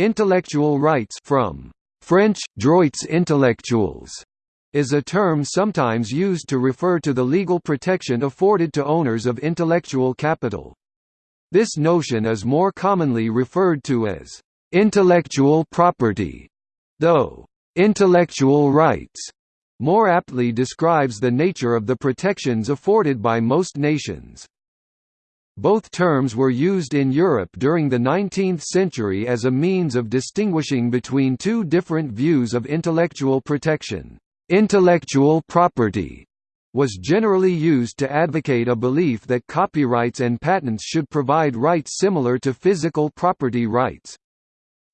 Intellectual rights from French, droits intellectuels is a term sometimes used to refer to the legal protection afforded to owners of intellectual capital. This notion is more commonly referred to as intellectual property, though intellectual rights more aptly describes the nature of the protections afforded by most nations. Both terms were used in Europe during the 19th century as a means of distinguishing between two different views of intellectual protection. Intellectual property was generally used to advocate a belief that copyrights and patents should provide rights similar to physical property rights.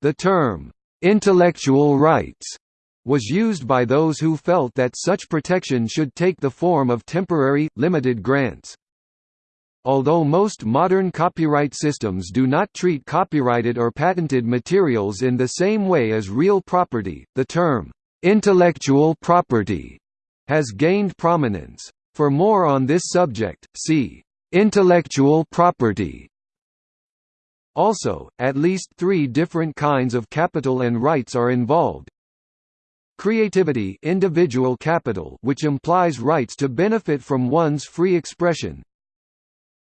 The term, "'intellectual rights' was used by those who felt that such protection should take the form of temporary, limited grants. Although most modern copyright systems do not treat copyrighted or patented materials in the same way as real property, the term, Intellectual property has gained prominence. For more on this subject, see intellectual property. Also, at least three different kinds of capital and rights are involved. Creativity individual capital which implies rights to benefit from one's free expression.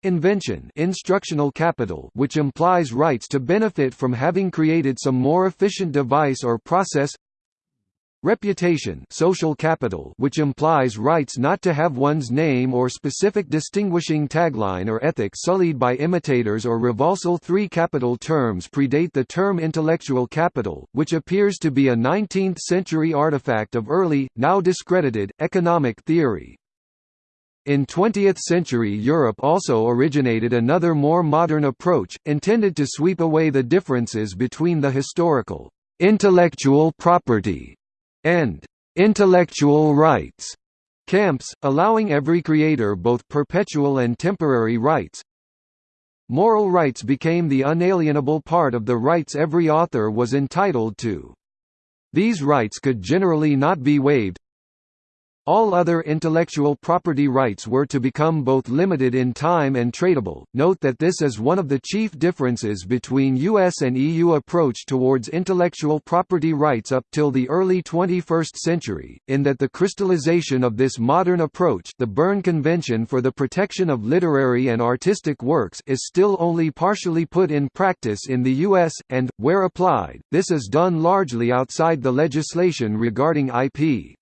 Invention instructional capital which implies rights to benefit from having created some more efficient device or process Reputation social capital which implies rights not to have one's name or specific distinguishing tagline or ethic sullied by imitators or revulsal Three capital terms predate the term intellectual capital, which appears to be a 19th-century artifact of early, now discredited, economic theory. In 20th-century Europe also originated another more modern approach, intended to sweep away the differences between the historical intellectual property and intellectual rights camps, allowing every creator both perpetual and temporary rights. Moral rights became the unalienable part of the rights every author was entitled to. These rights could generally not be waived, all other intellectual property rights were to become both limited in time and tradable. Note that this is one of the chief differences between US and EU approach towards intellectual property rights up till the early 21st century, in that the crystallization of this modern approach, the Berne Convention for the Protection of Literary and Artistic Works, is still only partially put in practice in the US and where applied, this is done largely outside the legislation regarding IP.